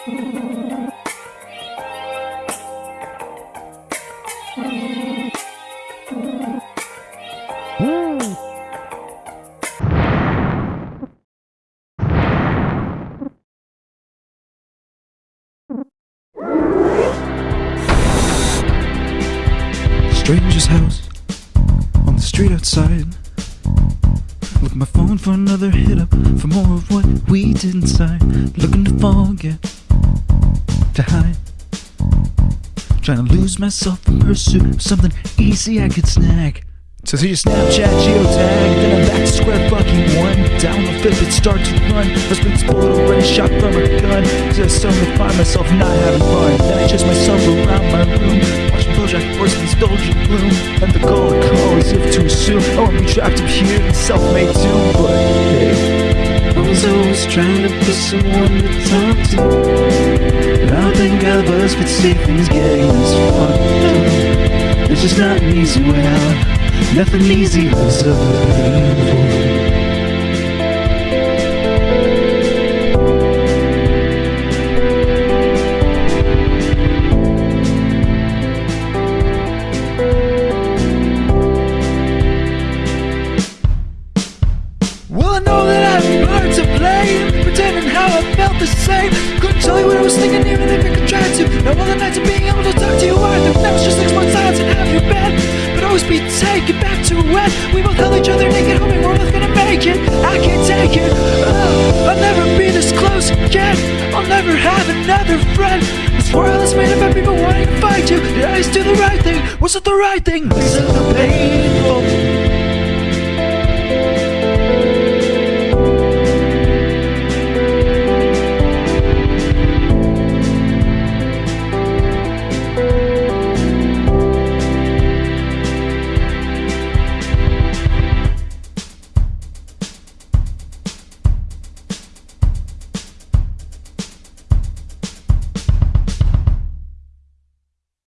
Stranger's house on the street outside. Look my phone for another hit up for more of what we did inside. Looking to forget, to hide. Trying to lose myself in pursuit of something easy I could snag. So see your Snapchat geotag, then I'm back to square fucking one. Down the fifth, it starts to run. I spin this bullet already shot from a gun. I suddenly find myself not having fun. Then I chase myself around my room. Watching Bojack Horseman's indulgent gloom. And the call I call as if to assume, oh, I'm trapped up here in self-made doom. But I was trying to be someone to talk to. But I think all of us could see things getting this fucked It's just not an easy way out. Nothing easy was ever painful. Well, I know that I how I felt the same. Couldn't tell you what I was thinking even if I could try to. Now all the nights of being able to talk to you are Now it's just six months silence and have you been But always be taken back to when We both held each other naked hoping we're both gonna make it. I can't take it, oh, I'll never be this close again. I'll never have another friend. This world is made up of people wanting to fight you. Did I just do the right thing? Was it the right thing? Was it the painful?